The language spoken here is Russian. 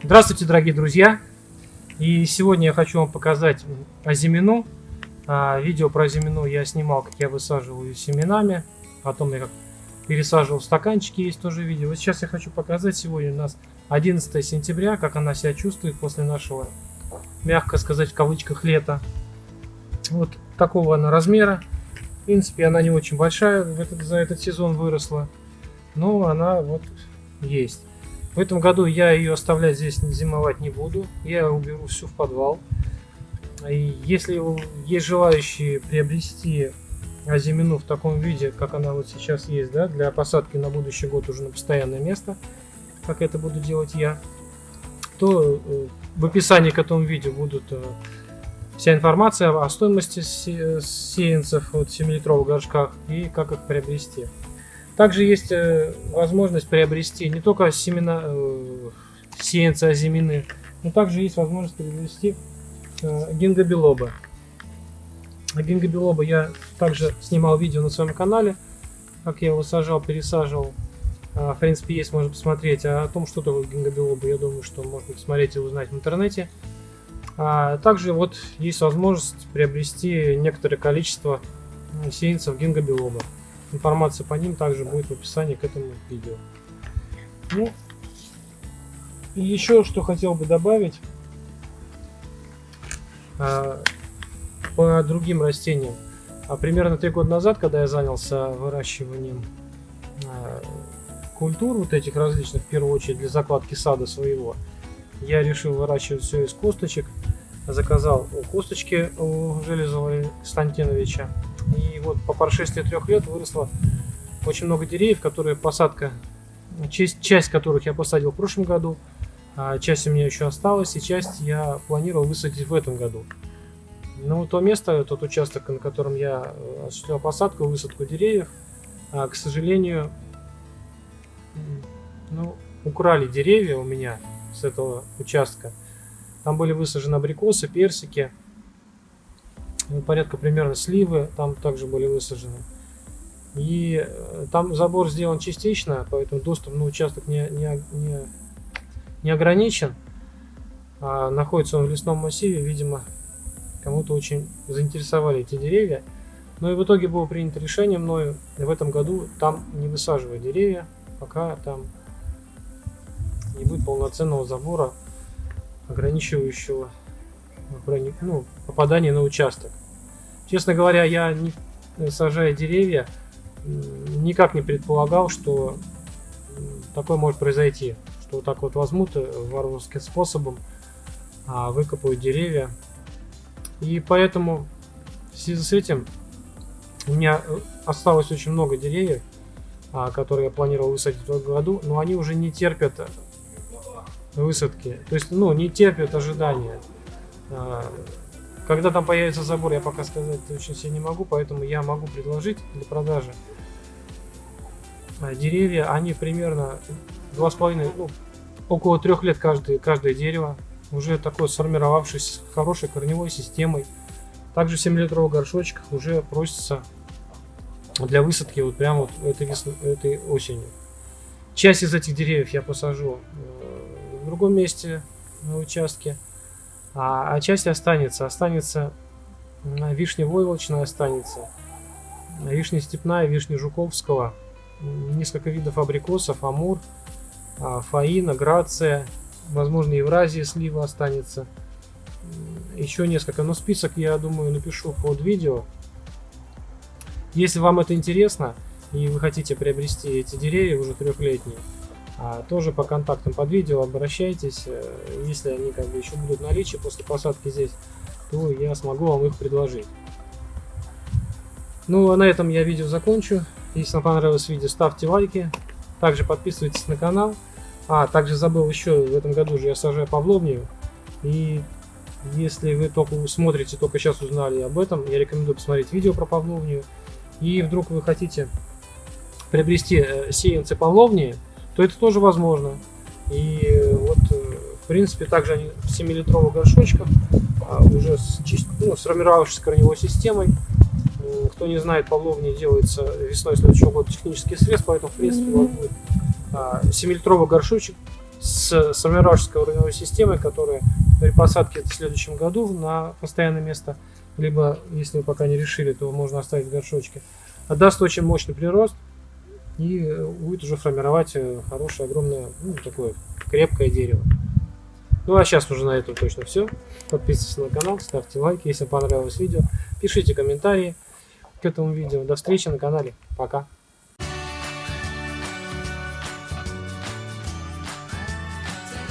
Здравствуйте, дорогие друзья! И сегодня я хочу вам показать азимину. А, видео про азимину я снимал, как я высаживаю семенами. Потом я как пересаживал в стаканчики, есть тоже видео. Вот сейчас я хочу показать, сегодня у нас 11 сентября, как она себя чувствует после нашего, мягко сказать, в кавычках, лета. Вот такого она размера. В принципе, она не очень большая, за этот сезон выросла. Но она вот есть. В этом году я ее оставлять здесь зимовать не буду. Я уберу всю в подвал. И если есть желающие приобрести азимину в таком виде, как она вот сейчас есть, да, для посадки на будущий год уже на постоянное место, как это буду делать я, то э, в описании к этому видео будут э, вся информация о стоимости сеянцев от 7-литровых горшках и как их приобрести. Также есть э, возможность приобрести не только семена э, сеянца озимины, но также есть возможность приобрести э, гингобелоба. Гингобелоба я также снимал видео на своем канале, как я его сажал, пересаживал. В принципе, есть, можно посмотреть. А о том, что такое гингобелоба, я думаю, что можно посмотреть и узнать в интернете. А также вот есть возможность приобрести некоторое количество сеянцев гингобелоба. Информация по ним также будет в описании к этому видео. Ну, и еще что хотел бы добавить а, по другим растениям. А примерно три года назад, когда я занялся выращиванием а, культур вот этих различных, в первую очередь для закладки сада своего, я решил выращивать все из косточек. Заказал косточки у Железова Константиновича вот по прошествии трех лет выросло очень много деревьев, которые посадка, часть, часть которых я посадил в прошлом году, а часть у меня еще осталась, и часть я планировал высадить в этом году. Но то место, тот участок, на котором я э, осуществлял посадку, высадку деревьев, а, к сожалению, ну, украли деревья у меня с этого участка. Там были высажены абрикосы, персики, ну, порядка примерно сливы там также были высажены. И э, там забор сделан частично, поэтому доступ на участок не, не, не, не ограничен. А находится он в лесном массиве, видимо, кому-то очень заинтересовали эти деревья. Но и в итоге было принято решение мною в этом году там не высаживать деревья, пока там не будет полноценного забора, ограничивающего ну, попадание на участок. Честно говоря, я, не, сажая деревья, никак не предполагал, что такое может произойти. Что вот так вот возьмут э, варварским способом, а, выкопают деревья. И поэтому в связи с этим у меня э, осталось очень много деревьев, а, которые я планировал высадить в этом году, но они уже не терпят высадки. То есть, ну, не терпят ожидания. А, когда там появится забор, я пока сказать очень сильно не могу, поэтому я могу предложить для продажи а, деревья. Они примерно 2,5, ну, около трех лет каждое, каждое дерево. Уже такое сформировавшееся с хорошей корневой системой. Также в 7-литровых горшочках уже просится для высадки вот прямо вот этой, этой осенью. Часть из этих деревьев я посажу э, в другом месте на участке. А, а часть останется. Останется вишня войлочная останется. Вишня степная, вишня жуковского. Несколько видов абрикосов, амур, а, фаина, грация. Возможно, Евразия слива останется. Еще несколько. Но список, я думаю, напишу под видео. Если вам это интересно, и вы хотите приобрести эти деревья уже трехлетние, тоже по контактам под видео обращайтесь. Э, если они как бы еще будут в наличии после посадки здесь, то я смогу вам их предложить. Ну а на этом я видео закончу. Если вам понравилось видео, ставьте лайки. Также подписывайтесь на канал. А, также забыл еще, в этом году же я сажаю павловнию. И если вы только смотрите, только сейчас узнали об этом, я рекомендую посмотреть видео про павловнию. И вдруг вы хотите приобрести э, сеянцы павловнии, то это тоже возможно. И э, вот, э, в принципе, также они в 7-литровых горшочках, а, уже с ну, сформировавшейся корневой системой. Кто не знает, павловни делается весной следующего года технический средств, поэтому, в принципе, у вас будет 7-литровый а, горшочек с сформировавшейся уровневой системой, которая при посадке в следующем году на постоянное место, либо, если вы пока не решили, то можно оставить в горшочке, отдаст очень мощный прирост и будет уже формировать э, хорошее, огромное, ну, такое крепкое дерево. Ну а сейчас уже на этом точно все. Подписывайтесь на канал, ставьте лайки, если понравилось видео. Пишите комментарии к этому видео. До встречи на канале. Пока.